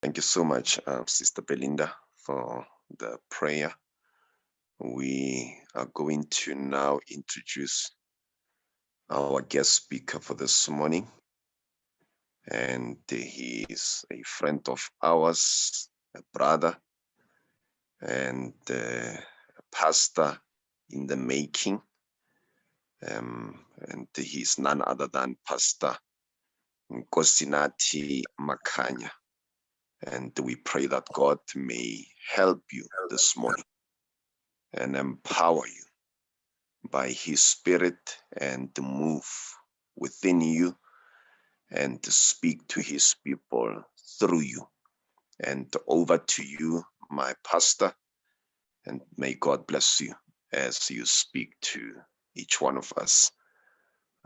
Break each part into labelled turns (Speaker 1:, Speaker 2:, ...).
Speaker 1: Thank you so much, uh, Sister Belinda, for the prayer. We are going to now introduce our guest speaker for this morning. And he is a friend of ours, a brother, and uh, a pastor in the making. Um, and is none other than Pastor Nkosinathi Makanya. And we pray that God may help you this morning and empower you by his spirit and to move within you and to speak to his people through you. And over to you, my pastor, and may God bless you as you speak to each one of us.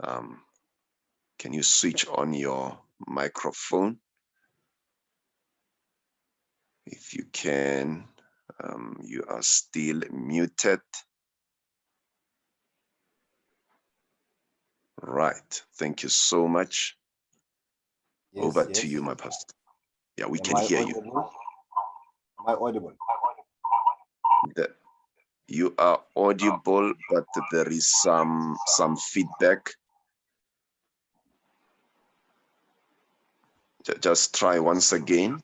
Speaker 1: Um, can you switch on your microphone? If you can, um, you are still muted. Right. Thank you so much.
Speaker 2: Yes,
Speaker 1: Over
Speaker 2: yes.
Speaker 1: to you, my pastor. Yeah, we
Speaker 2: Am
Speaker 1: can
Speaker 2: I
Speaker 1: hear you.
Speaker 2: Am I audible?
Speaker 1: The- you are audible, but there is some some feedback. Just try once again.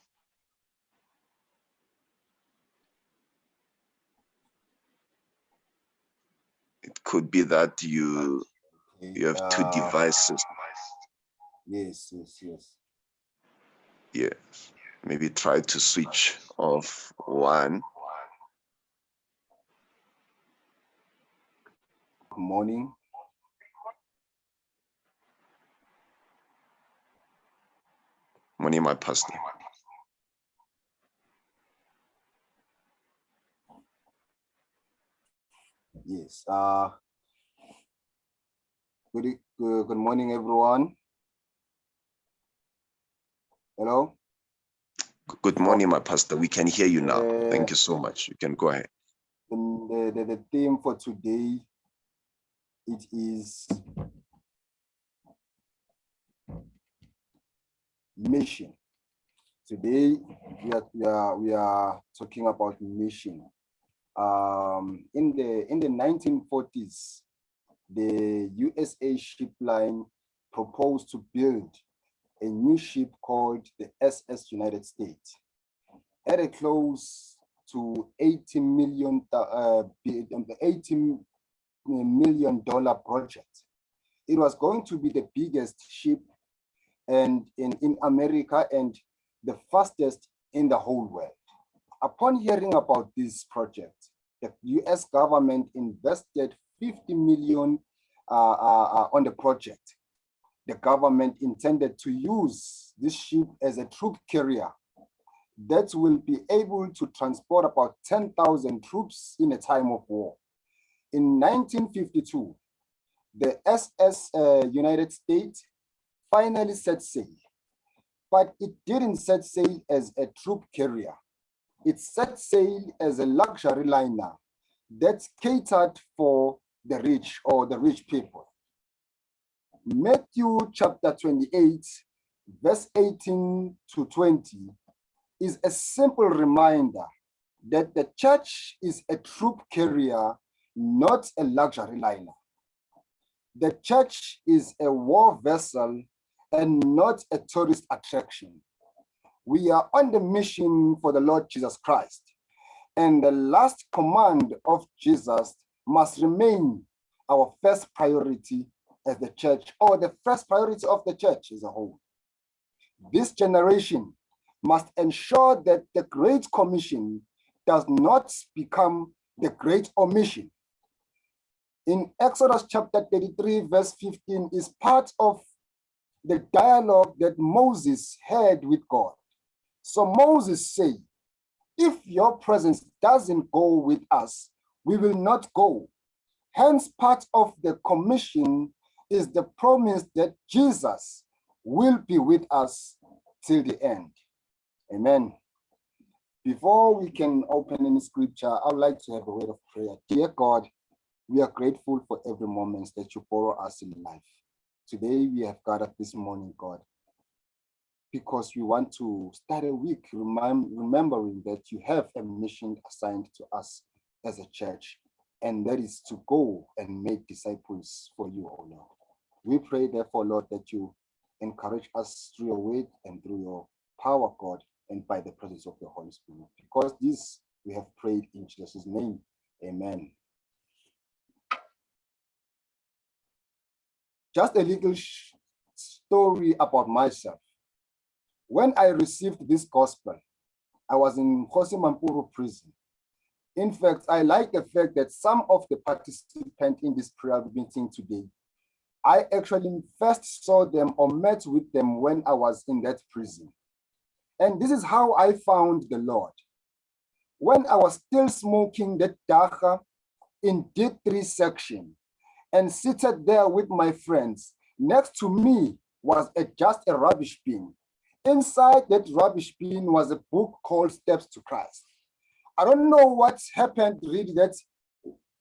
Speaker 1: It could be that you you have two
Speaker 2: uh,
Speaker 1: devices.
Speaker 2: Yes, yes, yes.
Speaker 1: Yes. Maybe try to switch off one.
Speaker 2: Good morning.
Speaker 1: Morning, my pastor.
Speaker 2: Yes. Uh, good, good, good morning, everyone. Hello.
Speaker 1: Good morning, my pastor. We can hear you now.
Speaker 2: Uh,
Speaker 1: Thank you so much. You can go ahead.
Speaker 2: The, the, the theme for today, it is mission. Today, we are, we are, we are talking about mission. Um, in the, in the 1940s, the USA ship line proposed to build a new ship called the SS United States. At a close to 80 million, uh, um, 80 million dollar project. It was going to be the biggest ship and in, in America and the fastest in the whole world. Upon hearing about this project, the US government invested 50 million uh, uh, uh, on the project. The government intended to use this ship as a troop carrier that will be able to transport about 10,000 troops in a time of war. In 1952, the SS uh, United States finally set sail, but it didn't set sail as a troop carrier. It set sail as a luxury liner that catered for the rich or the rich people. Matthew chapter 28, verse 18 to 20 is a simple reminder that the church is a troop carrier, not a luxury liner. The church is a war vessel and not a tourist attraction. We are on the mission for the Lord Jesus Christ. And the last command of Jesus must remain our first priority as the church, or the first priority of the church as a whole. This generation must ensure that the Great Commission does not become the Great Omission. In Exodus chapter 33, verse 15, is part of the dialogue that Moses had with God. So Moses said, if your presence doesn't go with us, we will not go. Hence, part of the commission is the promise that Jesus will be with us till the end. Amen. Before we can open any scripture, I would like to have a word of prayer. Dear God, we are grateful for every moment that you borrow us in life. Today we have gathered this morning, God. Because we want to start a week remem- remembering that you have a mission assigned to us as a church, and that is to go and make disciples for you, O Lord. We pray, therefore, Lord, that you encourage us through your word and through your power, God, and by the presence of the Holy Spirit. Because this we have prayed in Jesus' name. Amen. Just a little story about myself. When I received this gospel, I was in Kgosi Mampuru prison. In fact, I like the fact that some of the participants in this prayer meeting today, I actually first saw them or met with them when I was in that prison. And this is how I found the Lord. When I was still smoking that dagga in D3 section and seated there with my friends, next to me was a, just a rubbish bin. Inside that rubbish bin was a book called Steps to Christ. I don't know what happened really that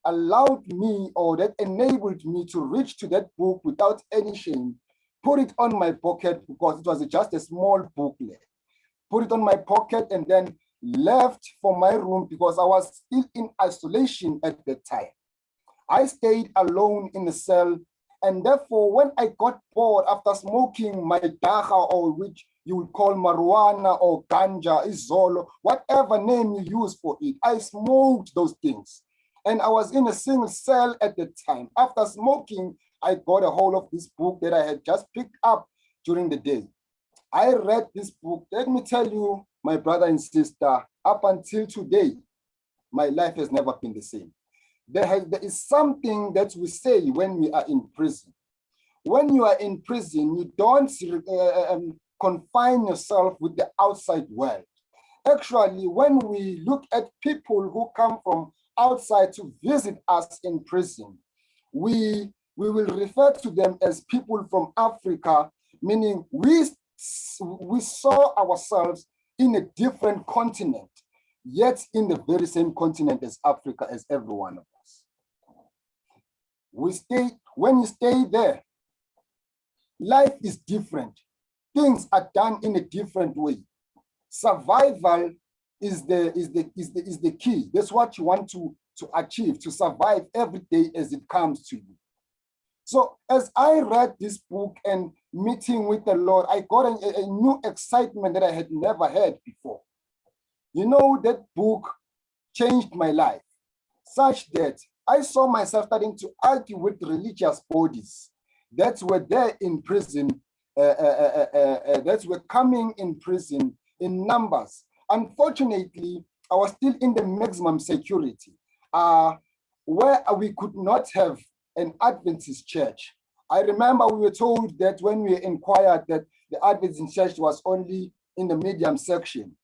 Speaker 2: allowed me or that enabled me to reach to that book without any shame, put it on my pocket because it was just a small booklet, put it on my pocket and then left for my room because I was still in isolation at the time. I stayed alone in the cell and therefore when I got bored after smoking my dagga or which you would call marijuana or ganja, izolo, whatever name you use for it. I smoked those things. And I was in a single cell at the time. After smoking, I got a hold of this book that I had just picked up during the day. I read this book. Let me tell you, my brother and sister, up until today, my life has never been the same. There, has, there is something that we say when we are in prison. When you are in prison, you don't uh, um, confine yourself with the outside world. Actually, when we look at people who come from outside to visit us in prison, we, we will refer to them as people from Africa, meaning we, we saw ourselves in a different continent, yet in the very same continent as Africa, as every one of us. We stay, when you stay there, life is different things are done in a different way. Survival is the is the is the is the key. That's what you want to to achieve to survive every day as it comes to you. So as I read this book and meeting with the Lord, I got a, a new excitement that I had never had before. You know, that book changed my life such that I saw myself starting to argue with religious bodies that were there in prison Uh, uh, uh, that were coming in prison in numbers. Unfortunately, I was still in the maximum security, where we could not have an Adventist church. I remember we were told that when we inquired that the Adventist church was only in the medium section.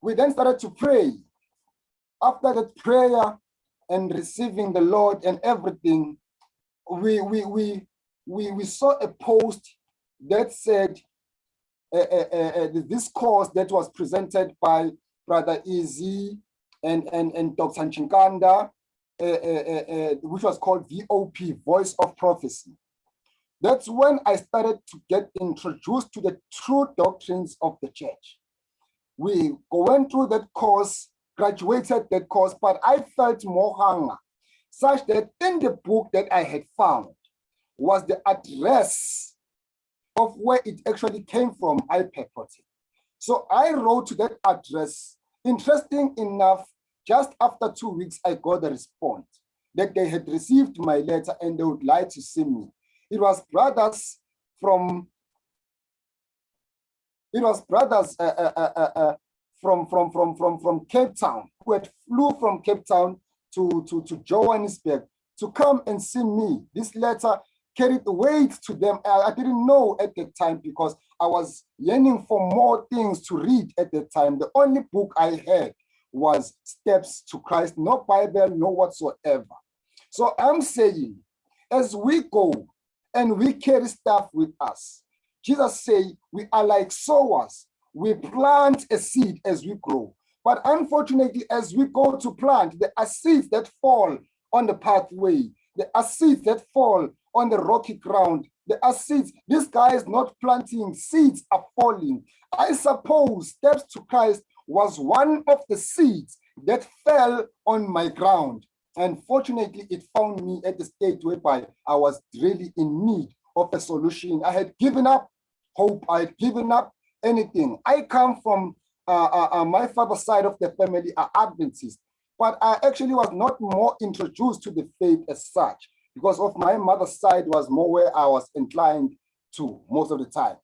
Speaker 2: We then started to pray. After that prayer and receiving the Lord and everything, we, we, we, we, we saw a post that said uh, uh, uh, this course that was presented by Brother Easy and, and, and Dr. Chinkanda, which was called VOP, Voice of Prophecy. That's when I started to get introduced to the true doctrines of the church. We went through that course, graduated that course, but I felt more hunger, such that in the book that I had found, was the address of where it actually came from, I purported. So I wrote to that address. Interesting enough, just after two weeks, I got a response that they had received my letter and they would like to see me. It was brothers from, it was brothers uh, uh, uh, uh from, from, from, from, from Cape Town who had flew from Cape Town to, to, to Johannesburg to come and see me. This letter carried weight to them. I, didn't know at the time because I was yearning for more things to read at the time. The only book I had was Steps to Christ, no Bible, no whatsoever. So I'm saying, as we go and we carry stuff with us, Jesus say we are like sowers. We plant a seed as we grow. But unfortunately, as we go to plant, there are seeds that fall on the pathway. There are seeds that fall on the rocky ground. there are seeds. This guy is not planting, seeds are falling. I suppose steps to Christ was one of the seeds that fell on my ground. And fortunately, it found me at the state whereby I was really in need of a solution. I had given up hope, I had given up anything. I come from uh, uh, uh, my father's side of the family are Adventists, but I actually was not more introduced to the faith as such because of my mother's side was more where I was inclined to most of the time.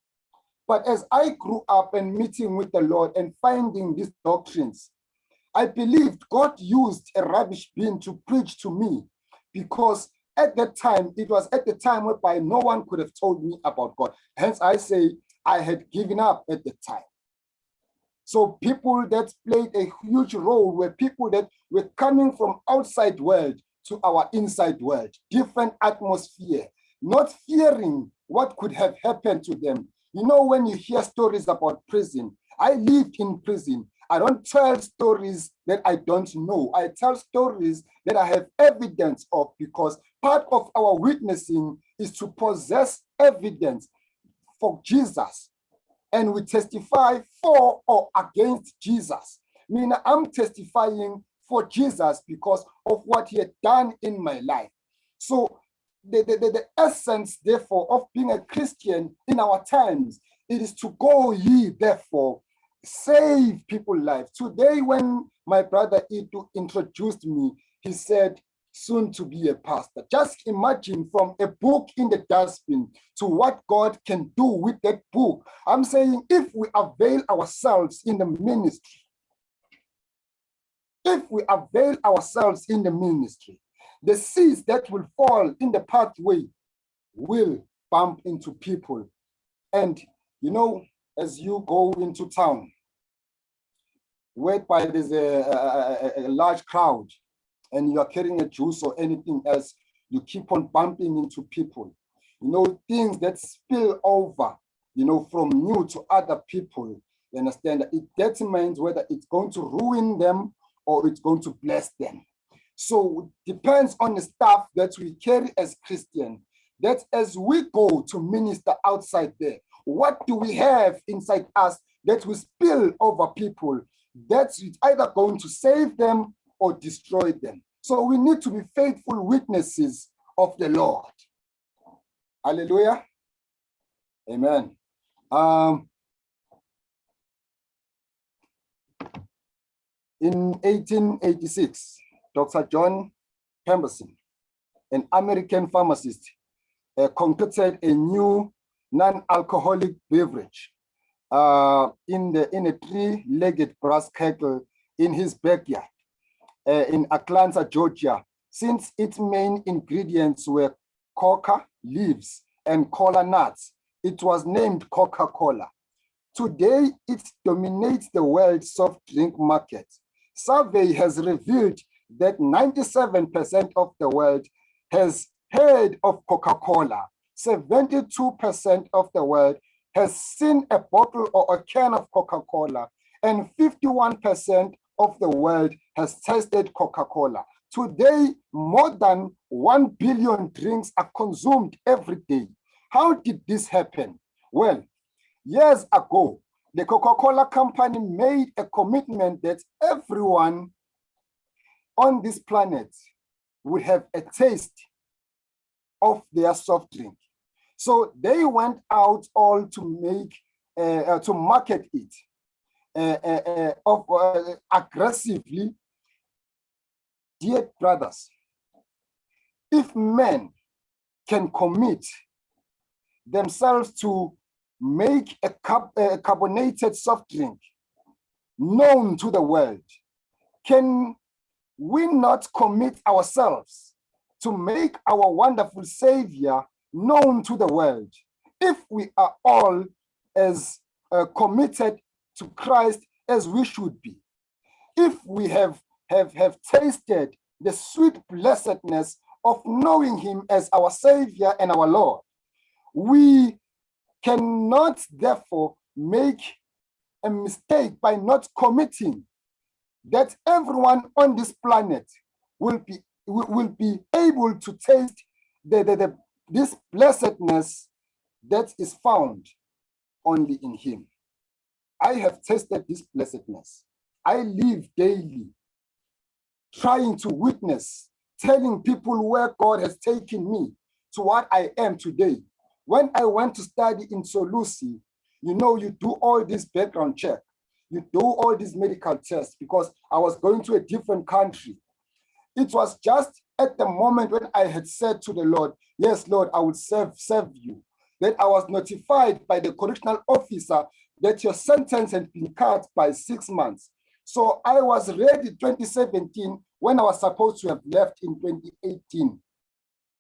Speaker 2: But as I grew up and meeting with the Lord and finding these doctrines, I believed God used a rubbish bin to preach to me because at that time, it was at the time whereby no one could have told me about God. Hence, I say I had given up at the time. So people that played a huge role were people that were coming from outside world to our inside world, different atmosphere, not fearing what could have happened to them. You know, when you hear stories about prison, I lived in prison. I don't tell stories that I don't know. I tell stories that I have evidence of because part of our witnessing is to possess evidence for Jesus. And we testify for or against Jesus. I mean, I'm testifying for Jesus because of what he had done in my life. So the, the, the, the essence, therefore, of being a Christian in our times, it is to go ye, therefore, save people lives. Today, when my brother Itu introduced me, he said, soon to be a pastor. Just imagine from a book in the dustbin to what God can do with that book. I'm saying if we avail ourselves in the ministry, if we avail ourselves in the ministry, the seeds that will fall in the pathway will bump into people. And, you know, as you go into town, whereby there's a, a, a, large crowd and you are carrying a juice or anything else, you keep on bumping into people. You know, things that spill over, you know, from you to other people. You understand that it determines whether it's going to ruin them or it's going to bless them. So it depends on the stuff that we carry as Christian, that as we go to minister outside there, what do we have inside us that will spill over people that's either going to save them or destroy them. So we need to be faithful witnesses of the Lord. Hallelujah. Amen. Um, in 1886, Dr. John Pemberton, an American pharmacist, uh, concocted a new non-alcoholic beverage uh, in the in a three-legged brass kettle in his backyard uh, in Atlanta, Georgia, since its main ingredients were coca leaves and cola nuts. It was named Coca-Cola. Today, it dominates the world soft drink market. Survey has revealed that 97% of the world has heard of Coca-Cola. 72% of the world has seen a bottle or a can of Coca-Cola, and 51% of the world has tasted Coca-Cola. Today, more than 1 billion drinks are consumed every day. How did this happen? Well, years ago, the Coca-Cola company made a commitment that everyone on this planet would have a taste of their soft drink. So they went out all to make, uh, uh, to market it uh, of, aggressively. Dear brothers, if men can commit themselves to make a, a carbonated soft drink known to the world, can we not commit ourselves to make our wonderful savior known to the world if we are all as uh, committed to Christ as we should be. If we have, have, have tasted the sweet blessedness of knowing him as our savior and our Lord, we cannot therefore make a mistake by not committing that everyone on this planet will be will, be able to taste the, the, the, this blessedness that is found only in him. I have tasted this blessedness. I live daily trying to witness, telling people where God has taken me to what I am today. When I went to study in Solusi, you know, you do all this background check, you do all these medical tests because I was going to a different country. It was just at the moment when I had said to the Lord, yes, Lord, I will serve, serve you, that I was notified by the correctional officer that your sentence had been cut by six months. So I was ready 2017 when I was supposed to have left in 2018.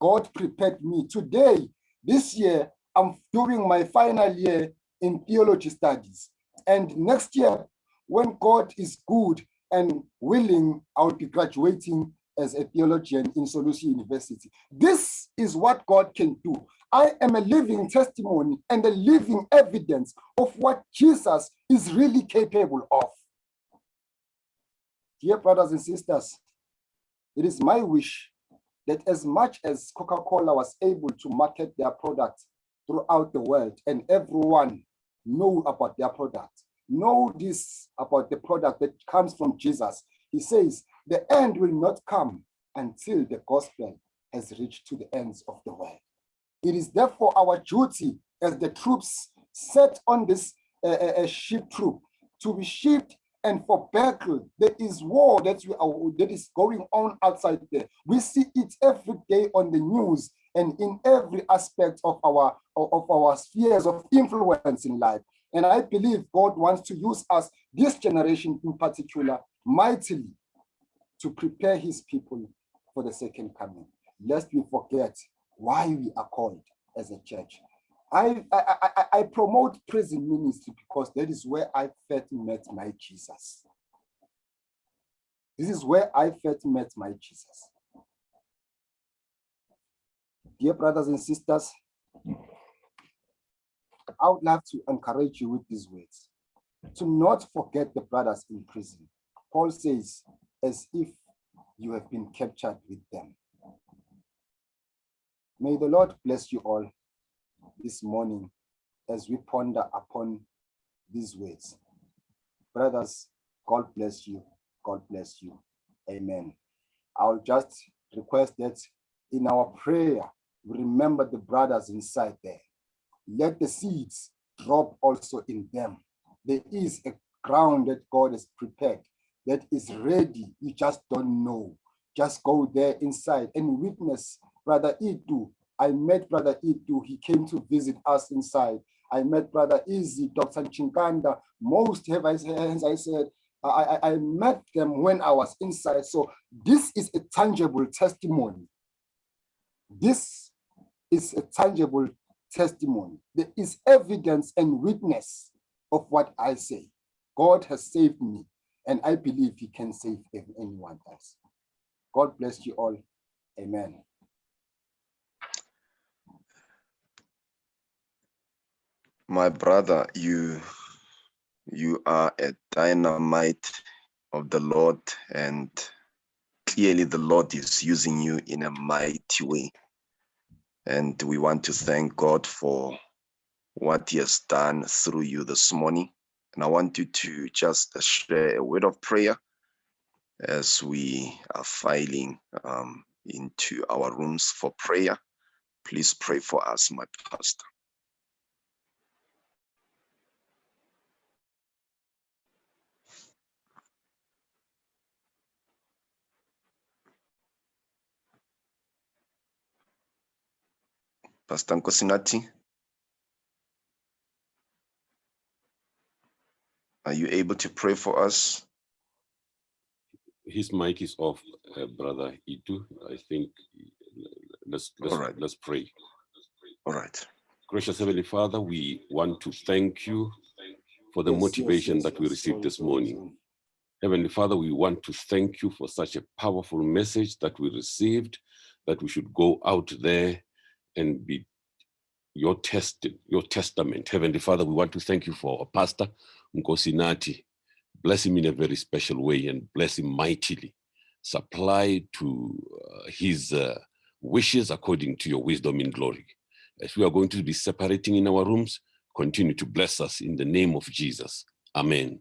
Speaker 2: God prepared me. Today, this year, I'm doing my final year in theology studies. And next year, when God is good and willing, I'll be graduating as a theologian in Solusi University. This is what God can do. I am a living testimony and a living evidence of what Jesus is really capable of. Dear brothers and sisters, it is my wish that as much as Coca-Cola was able to market their product throughout the world and everyone know about their product, know this about the product that comes from Jesus. He says, the end will not come until the gospel has reached to the ends of the world. It is therefore our duty as the troops set on this uh, uh, ship troop to be shipped and for battle. There is war that, are, that is going on outside there. We see it every day on the news and in every aspect of our, of our spheres of influence in life. And I believe God wants to use us, this generation in particular, mightily to prepare his people for the second coming. Lest we forget why we are called as a church. I, I, I, promote prison ministry because that is where I first met my Jesus. This is where I first met my Jesus. Dear brothers and sisters, I would like to encourage you with these words. To not forget the brothers in prison. Paul says, as if you have been captured with them. May the Lord bless you all this morning as we ponder upon these words. Brothers, God bless you. God bless you. Amen. I'll just request that in our prayer, we remember the brothers inside there. Let the seeds drop also in them. There is a ground that God has prepared that is ready. You just don't know. Just go there inside and witness Brother Itu. I met Brother Itu. He came to visit us inside. I met Brother Izzy, Dr. Chinkanda. Most have, as I said, I, I, I met them when I was inside. So this is a tangible testimony. This is a tangible testimony. There is evidence and witness of what I say. God has saved me, and I believe he can save anyone else. God bless you all. Amen.
Speaker 1: My brother, you you are a dynamite of the Lord and clearly the Lord is using you in a mighty way. And we want to thank God for what he has done through you this morning. And I want you to just share a word of prayer as we are filing um, into our rooms for prayer. Please pray for us, my pastor. Pastor Nkosinathi, are you able to pray for us?
Speaker 3: His mic is off, uh, brother Itu. I think let's let's,
Speaker 1: right.
Speaker 3: let's pray.
Speaker 1: All right.
Speaker 3: Gracious Heavenly Father, we want to thank you for the
Speaker 2: Yes,
Speaker 3: motivation
Speaker 2: yes,
Speaker 3: that we received this morning. Heavenly Father, we want to thank you for such a powerful message that we received, that we should go out there and be your test, your testament. Heavenly Father, we want to thank you for our pastor, Nkosinathi. Bless him in a very special way and bless him mightily. Supply to uh, his uh, wishes according to your wisdom in glory. As we are going to be separating in our rooms, continue to bless us in the name of Jesus. Amen.